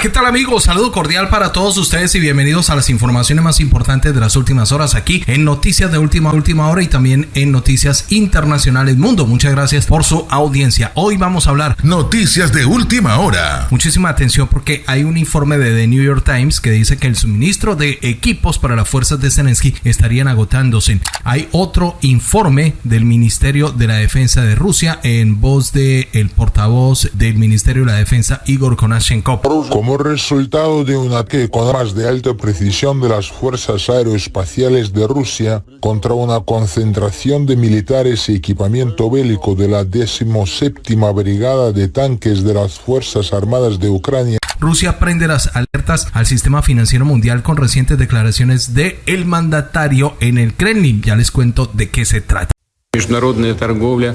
¿qué tal amigos? Saludo cordial para todos ustedes y bienvenidos a las informaciones más importantes de las últimas horas aquí en Noticias de Última Última Hora y también en Noticias Internacionales Mundo. Muchas gracias por su audiencia. Hoy vamos a hablar Noticias de Última Hora. Muchísima atención porque hay un informe de The New York Times que dice que el suministro de equipos para las fuerzas de Zelensky estarían agotándose. Hay otro informe del Ministerio de la Defensa de Rusia en voz de el portavoz del Ministerio de la Defensa Igor Konashenkov como resultado de un ataque con armas de alta precisión de las fuerzas aeroespaciales de Rusia contra una concentración de militares y equipamiento bélico de la 17 Brigada de Tanques de las Fuerzas Armadas de Ucrania. Rusia prende las alertas al sistema financiero mundial con recientes declaraciones de el mandatario en el Kremlin. Ya les cuento de qué se trata.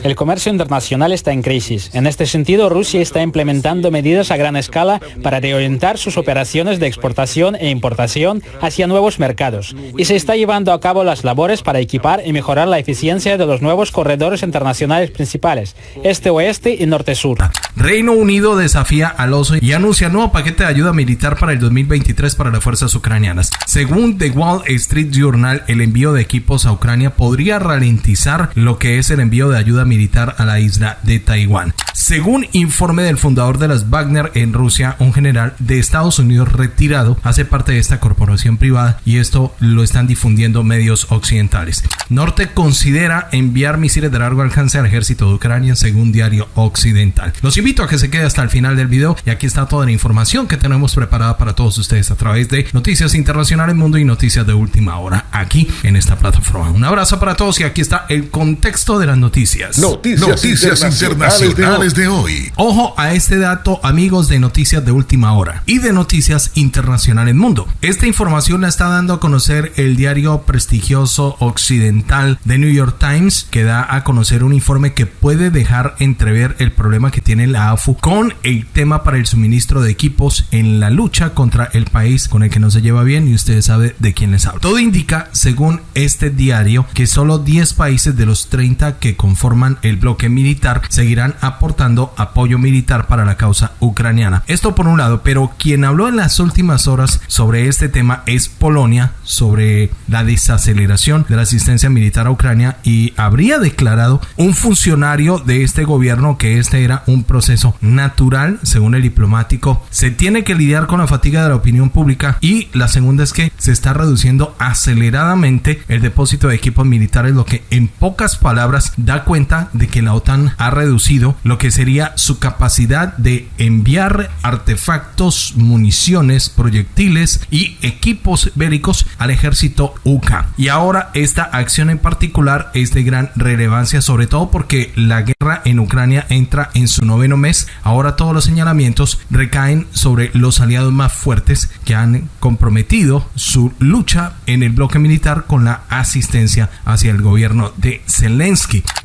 El comercio internacional está en crisis. En este sentido, Rusia está implementando medidas a gran escala para reorientar sus operaciones de exportación e importación hacia nuevos mercados y se está llevando a cabo las labores para equipar y mejorar la eficiencia de los nuevos corredores internacionales principales, este-oeste y norte-sur. Reino Unido desafía al oso y anuncia nuevo paquete de ayuda militar para el 2023 para las fuerzas ucranianas. Según The Wall Street Journal, el envío de equipos a Ucrania podría ralentizar lo que es el envío de ayuda militar a la isla de Taiwán. Según informe del fundador de las Wagner en Rusia, un general de Estados Unidos retirado hace parte de esta corporación privada y esto lo están difundiendo medios occidentales. Norte considera enviar misiles de largo alcance al ejército de Ucrania según diario occidental. Los invito a que se quede hasta el final del video y aquí está toda la información que tenemos preparada para todos ustedes a través de Noticias Internacionales Mundo y Noticias de Última Hora aquí en esta plataforma. Un abrazo para todos y aquí está el contexto de las noticias. Noticias, internacionales, de, hoy. Ojo a este dato, amigos de Noticias de Última Hora y de Noticias Internacionales Mundo. Esta información la está dando a conocer el diario prestigioso occidental de New York Times, que da a conocer un informe que puede dejar entrever el problema que tiene la AFU con el tema para el suministro de equipos en la lucha contra el país con el que no se lleva bien y ustedes saben de quién les hablo. Todo indica, según este diario, que solo 10 países de los 30 que conforman el bloque militar seguirán aportando apoyo militar para la causa ucraniana. Esto por un lado, pero quien habló en las últimas horas sobre este tema es Polonia, sobre la desaceleración de la asistencia militar a Ucrania y habría declarado un funcionario de este gobierno que este era un proceso natural, según el diplomático. Se tiene que lidiar con la fatiga de la opinión pública y la segunda es que se está reduciendo aceleradamente el depósito de equipos militares, lo que en pocas palabras, da cuenta de que la OTAN ha reducido lo que sería su capacidad de enviar artefactos, municiones, proyectiles y equipos bélicos al ejército UK. Y ahora esta acción en particular es de gran relevancia, sobre todo porque la guerra en Ucrania entra en su noveno mes. Ahora todos los señalamientos recaen sobre los aliados más fuertes que han comprometido su lucha en el bloque militar con la asistencia hacia el gobierno de.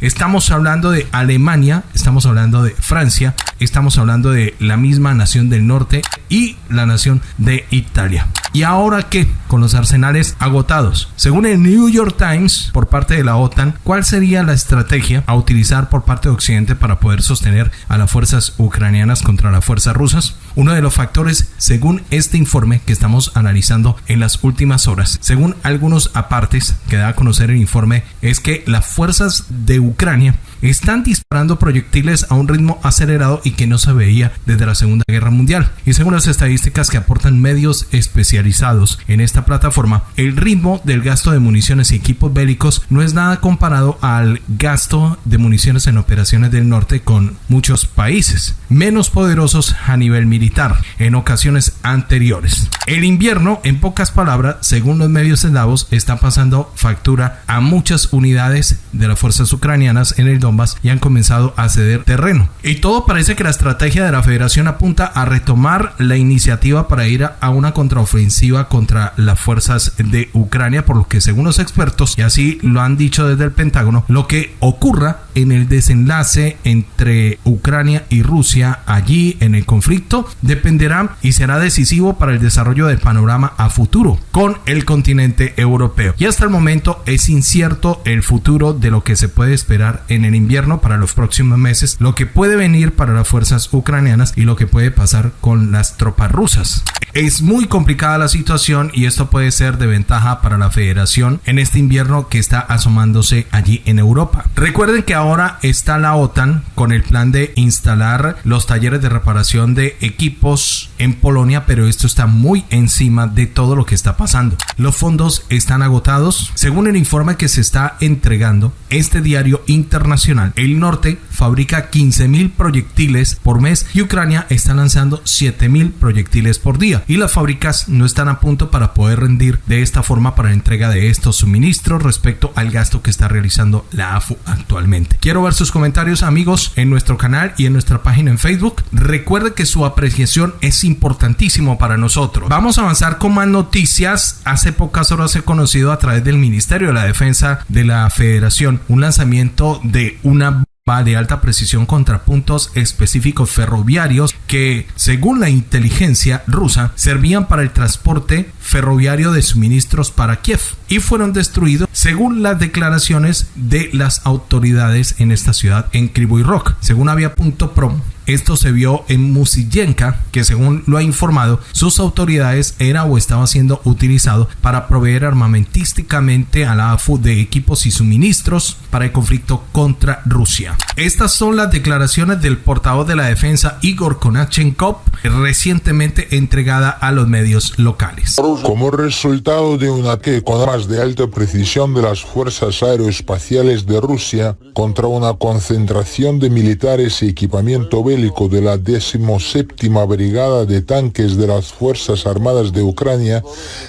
Estamos hablando de Alemania, estamos hablando de Francia, estamos hablando de la misma nación del norte y la nación de Italia. ¿Y ahora qué? Con los arsenales agotados. Según el New York Times, por parte de la OTAN, ¿cuál sería la estrategia a utilizar por parte de Occidente para poder sostener a las fuerzas ucranianas contra las fuerzas rusas? Uno de los factores, según este informe que estamos analizando en las últimas horas, según algunos apartes que da a conocer el informe, es que las fuerzas de Ucrania están disparando proyectiles a un ritmo acelerado y que no se veía desde la Segunda Guerra Mundial. Y según estadísticas que aportan medios especializados en esta plataforma, el ritmo del gasto de municiones y equipos bélicos no es nada comparado al gasto de municiones en operaciones del norte con muchos países menos poderosos a nivel militar en ocasiones anteriores. El invierno, en pocas palabras, según los medios eslavos, está pasando factura a muchas unidades de las fuerzas ucranianas en el y han comenzado a ceder terreno. Y todo parece que la estrategia de la federación apunta a retomar la iniciativa para ir a una contraofensiva contra las fuerzas de Ucrania, por lo que según los expertos, y así lo han dicho desde el Pentágono, lo que ocurra en el desenlace entre Ucrania y Rusia allí en el conflicto dependerá y será decisivo para el desarrollo del panorama a futuro con el continente europeo. Y hasta el momento es incierto el futuro de lo que se puede esperar en el invierno para los próximos meses, lo que puede venir para las fuerzas ucranianas y lo que puede pasar con las tropas rusas. Es muy complicada la situación y esto puede ser de ventaja para la federación en este invierno que está asomándose allí en Europa. Recuerden que ahora está la OTAN con el plan de instalar los talleres de reparación de equipos en Polonia, pero esto está muy encima de todo lo que está pasando. Los fondos están agotados. Según el informe que se está entregando, este diario internacional, el norte fabrica 15.000 proyectiles por mes y Ucrania está lanzando 7.000 proyectiles por día. Y las fábricas no están a punto para poder rendir de esta forma para la entrega de estos suministros respecto al gasto que está realizando la AFU actualmente. Quiero ver sus comentarios amigos en nuestro canal y en nuestra página en Facebook. Recuerde que su apreciación es importantísimo para nosotros. Vamos a avanzar con más noticias. Hace pocas horas he conocido a través del Ministerio de la Defensa de la Federación un lanzamiento de una de alta precisión contra puntos específicos ferroviarios que, según la inteligencia rusa, servían para el transporte ferroviario de suministros para Kiev y fueron destruidos según las declaraciones de las autoridades en esta ciudad en Krivoy Rock. Según Avia.prom, esto se vio en Musiyenka, que según lo ha informado, sus autoridades era o estaba siendo utilizado para proveer armamentísticamente a la AFU de equipos y suministros para el conflicto contra Rusia. Estas son las declaraciones del portavoz de la defensa Igor Konachenkov, recientemente entregada a los medios locales. Como resultado de un ataque con armas de alta precisión de las fuerzas aeroespaciales de Rusia contra una concentración de militares y equipamiento bélico de la 17 Brigada de Tanques de las Fuerzas Armadas de Ucrania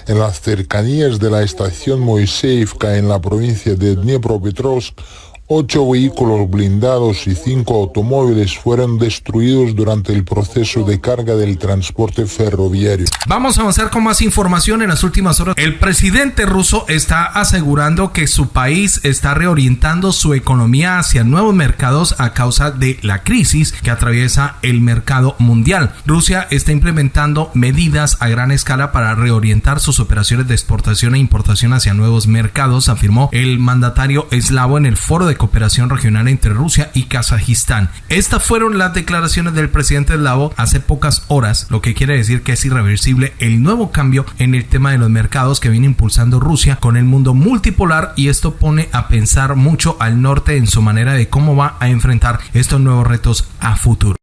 en las cercanías de la estación Moiseevka en la provincia de Dnipropetrovsk Ocho vehículos blindados y cinco automóviles fueron destruidos durante el proceso de carga del transporte ferroviario. Vamos a avanzar con más información en las últimas horas. El presidente ruso está asegurando que su país está reorientando su economía hacia nuevos mercados a causa de la crisis que atraviesa el mercado mundial. Rusia está implementando medidas a gran escala para reorientar sus operaciones de exportación e importación hacia nuevos mercados, afirmó el mandatario eslavo en el foro de cooperación regional entre Rusia y Kazajistán. Estas fueron las declaraciones del presidente eslavo hace pocas horas, lo que quiere decir que es irreversible el nuevo cambio en el tema de los mercados que viene impulsando Rusia con el mundo multipolar y esto pone a pensar mucho al norte en su manera de cómo va a enfrentar estos nuevos retos a futuro.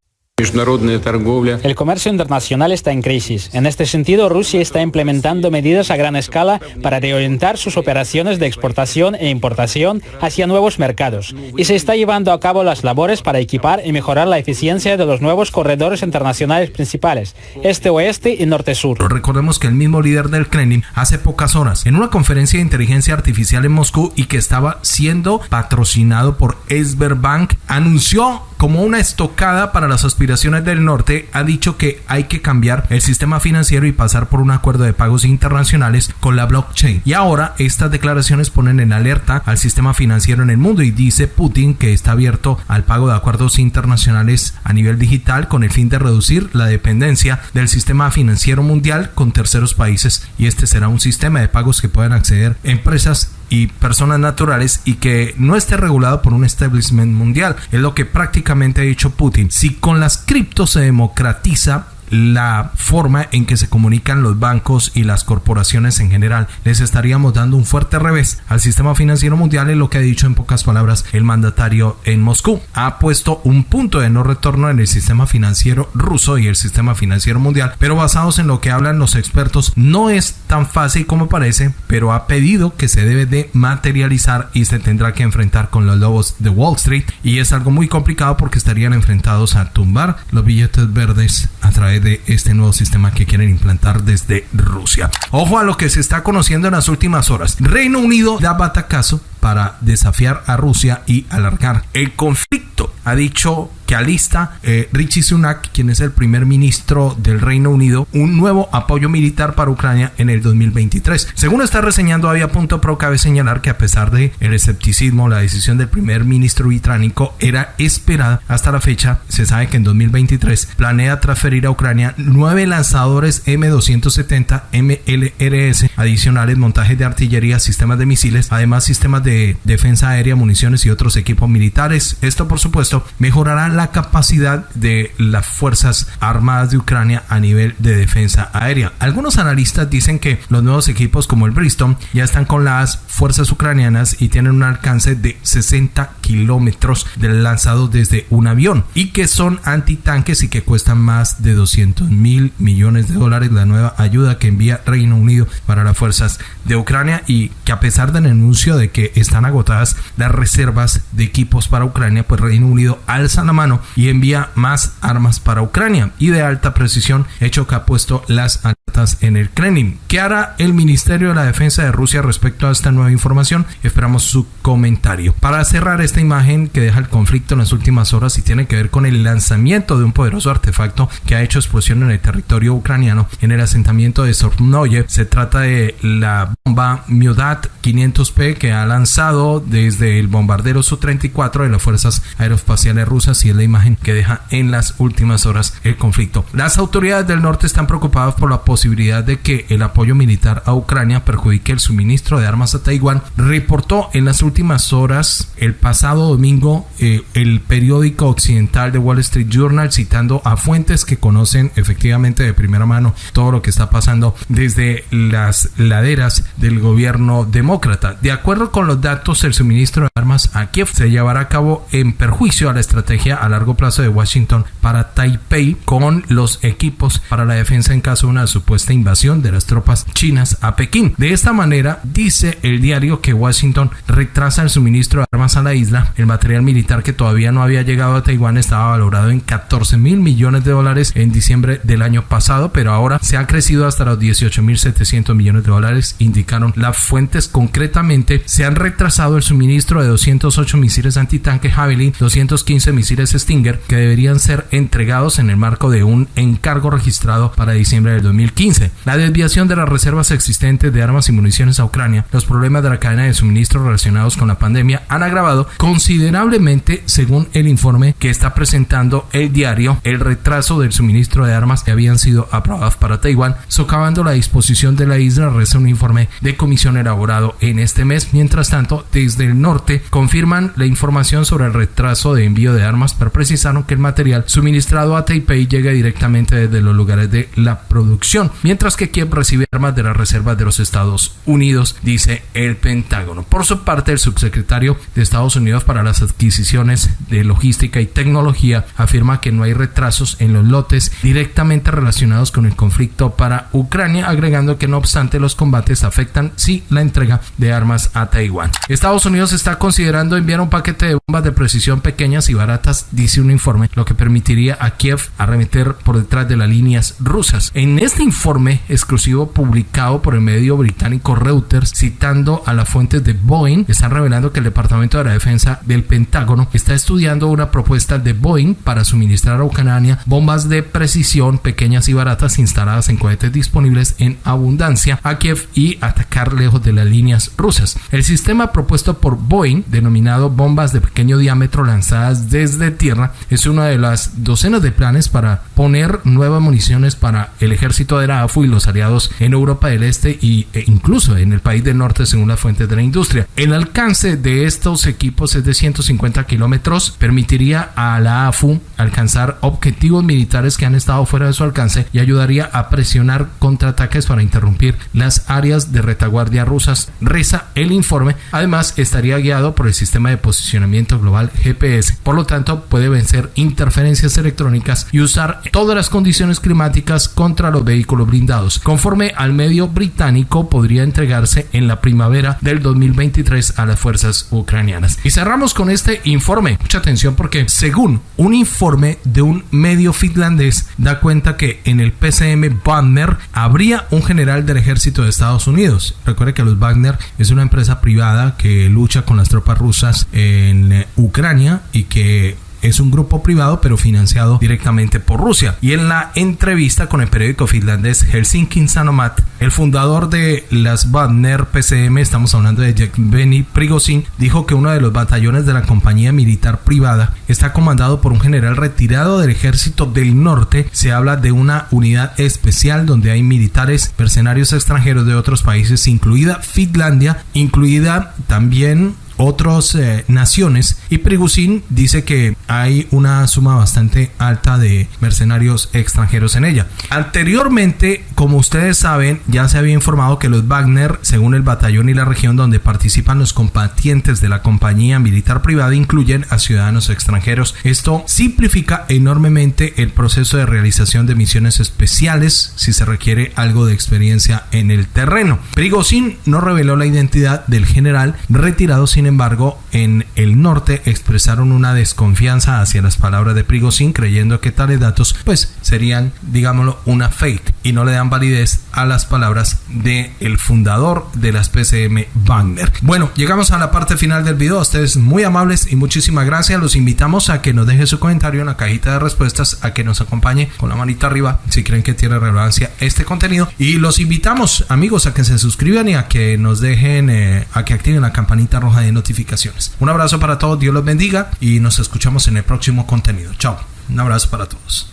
El comercio internacional está en crisis. En este sentido, Rusia está implementando medidas a gran escala para reorientar sus operaciones de exportación e importación hacia nuevos mercados y se está llevando a cabo las labores para equipar y mejorar la eficiencia de los nuevos corredores internacionales principales, este-oeste y norte-sur. Recordemos que el mismo líder del Kremlin hace pocas horas, en una conferencia de inteligencia artificial en Moscú y que estaba siendo patrocinado por Sberbank, anunció como una estocada para las aspiraciones del norte, ha dicho que hay que cambiar el sistema financiero y pasar por un acuerdo de pagos internacionales con la blockchain. Y ahora estas declaraciones ponen en alerta al sistema financiero en el mundo y dice Putin que está abierto al pago de acuerdos internacionales a nivel digital con el fin de reducir la dependencia del sistema financiero mundial con terceros países y este será un sistema de pagos que puedan acceder empresas y personas naturales y que no esté regulado por un establishment mundial. Es lo que prácticamente ha dicho Putin. Si con las criptos se democratiza la forma en que se comunican los bancos y las corporaciones en general. Les estaríamos dando un fuerte revés al sistema financiero mundial, en lo que ha dicho en pocas palabras el mandatario en Moscú. Ha puesto un punto de no retorno en el sistema financiero ruso y el sistema financiero mundial, pero basados en lo que hablan los expertos, no es tan fácil como parece, pero ha pedido que se debe de materializar y se tendrá que enfrentar con los lobos de Wall Street y es algo muy complicado porque estarían enfrentados a tumbar los billetes verdes a través de este nuevo sistema que quieren implantar desde Rusia. Ojo a lo que se está conociendo en las últimas horas. Reino Unido da batacazo para desafiar a Rusia y alargar el conflicto. Ha dicho que alista eh, Richie Sunak, quien es el primer ministro del Reino Unido, un nuevo apoyo militar para Ucrania en el 2023. Según está reseñando había punto pro, cabe señalar que a pesar de el escepticismo, la decisión del primer ministro británico era esperada hasta la fecha. Se sabe que en 2023 planea transferir a Ucrania nueve lanzadores M270 MLRS adicionales, montajes de artillería, sistemas de misiles, además sistemas de defensa aérea, municiones y otros equipos militares. Esto, por supuesto, mejorará la capacidad de las Fuerzas Armadas de Ucrania a nivel de defensa aérea. Algunos analistas dicen que los nuevos equipos como el Bristol ya están con las fuerzas ucranianas y tienen un alcance de 60 kilómetros del lanzado desde un avión y que son antitanques y que cuestan más de 200 mil millones de dólares la nueva ayuda que envía Reino Unido para las fuerzas de Ucrania y que a pesar del anuncio de que están agotadas las reservas de equipos para Ucrania pues Reino Unido alza la mano y envía más armas para Ucrania y de alta precisión, hecho que ha puesto las en el Kremlin. ¿Qué hará el Ministerio de la Defensa de Rusia respecto a esta nueva información? Esperamos su comentario. Para cerrar esta imagen que deja el conflicto en las últimas horas y tiene que ver con el lanzamiento de un poderoso artefacto que ha hecho explosión en el territorio ucraniano en el asentamiento de Sornoye. Se trata de la bomba Miodat 500P que ha lanzado desde el bombardero Su-34 de las fuerzas aeroespaciales rusas y el la imagen que deja en las últimas horas el conflicto. Las autoridades del norte están preocupadas por la posibilidad de que el apoyo militar a Ucrania perjudique el suministro de armas a Taiwán. Reportó en las últimas horas, el pasado domingo, eh, el periódico occidental de Wall Street Journal citando a fuentes que conocen efectivamente de primera mano todo lo que está pasando desde las laderas del gobierno demócrata. De acuerdo con los datos, el suministro de armas a Kiev se llevará a cabo en perjuicio a la estrategia a largo plazo de Washington para Taipei con los equipos para la defensa en caso de una supuesta invasión de las tropas chinas a Pekín. De esta manera, dice el diario que Washington retrasa el suministro de armas a la isla. El material militar que todavía no había llegado a Taiwán estaba valorado en 14 mil millones de dólares en diciembre del año pasado, pero ahora se ha crecido hasta los 18 mil 700 millones de dólares, indicaron las fuentes. Concretamente, se han retrasado el suministro de 208 misiles antitanque Javelin, 215 misiles Stinger que deberían ser entregados en el marco de un encargo registrado para diciembre del 2015. La desviación de las reservas existentes de armas y municiones a Ucrania, los problemas de la cadena de suministro relacionados con la pandemia han agravado considerablemente, según el informe que está presentando el diario, el retraso del suministro de armas que habían sido aprobadas para Taiwán, socavando la disposición de la isla, reza un informe de comisión elaborado en este mes. Mientras tanto, desde el norte confirman la información sobre el retraso de envío de armas para precisaron que el material suministrado a Taipei llega directamente desde los lugares de la producción, mientras que Kiev recibe armas de las reservas de los Estados Unidos, dice el Pentágono. Por su parte, el subsecretario de Estados Unidos para las adquisiciones de logística y tecnología afirma que no hay retrasos en los lotes directamente relacionados con el conflicto para Ucrania, agregando que no obstante los combates afectan sí la entrega de armas a Taiwán. Estados Unidos está considerando enviar un paquete de bombas de precisión pequeñas y baratas dice un informe, lo que permitiría a Kiev arremeter por detrás de las líneas rusas. En este informe exclusivo publicado por el medio británico Reuters, citando a las fuentes de Boeing, están revelando que el Departamento de la Defensa del Pentágono está estudiando una propuesta de Boeing para suministrar a Ucrania bombas de precisión pequeñas y baratas instaladas en cohetes disponibles en abundancia a Kiev y atacar lejos de las líneas rusas. El sistema propuesto por Boeing, denominado bombas de pequeño diámetro lanzadas desde tierra es una de las docenas de planes para poner nuevas municiones para el ejército de la AFU y los aliados en Europa del Este y, e incluso en el país del norte según las fuentes de la industria. El alcance de estos equipos es de 150 kilómetros, permitiría a la AFU alcanzar objetivos militares que han estado fuera de su alcance y ayudaría a presionar contraataques para interrumpir las áreas de retaguardia rusas, reza el informe. Además, estaría guiado por el sistema de posicionamiento global GPS. Por lo tanto, puede vencer interferencias electrónicas y usar todas las condiciones climáticas contra los vehículos blindados. Conforme al medio británico, podría entregarse en la primavera del 2023 a las fuerzas ucranianas. Y cerramos con este informe. Mucha atención porque según un informe de un medio finlandés da cuenta que en el PCM Wagner habría un general del ejército de Estados Unidos. Recuerde que los Wagner es una empresa privada que lucha con las tropas rusas en Ucrania y que es un grupo privado pero financiado directamente por Rusia. Y en la entrevista con el periódico finlandés Helsinki Sanomat, el fundador de las Wagner PCM, estamos hablando de Yevgeny Prigozhin, dijo que uno de los batallones de la compañía militar privada está comandado por un general retirado del ejército del norte. Se habla de una unidad especial donde hay militares mercenarios extranjeros de otros países, incluida Finlandia, incluida también otras eh, naciones y Prigozhin dice que hay una suma bastante alta de mercenarios extranjeros en ella. Anteriormente, como ustedes saben, ya se había informado que los Wagner, según el batallón y la región donde participan los combatientes de la compañía militar privada, incluyen a ciudadanos extranjeros. Esto simplifica enormemente el proceso de realización de misiones especiales si se requiere algo de experiencia en el terreno. Prigozhin no reveló la identidad del general retirado sin embargo, en el norte expresaron una desconfianza hacia las palabras de Prigozhin, creyendo que tales datos pues serían, digámoslo, una fake y no le dan validez a las palabras de el fundador de las PCM Wagner. Bueno, llegamos a la parte final del video. Ustedes muy amables y muchísimas gracias. Los invitamos a que nos deje su comentario en la cajita de respuestas, a que nos acompañe con la manita arriba si creen que tiene relevancia este contenido. Y los invitamos, amigos, a que se suscriban y a que nos dejen, eh, a que activen la campanita roja de notificaciones. Un abrazo para todos, Dios los bendiga y nos escuchamos en el próximo contenido. Chao. Un abrazo para todos.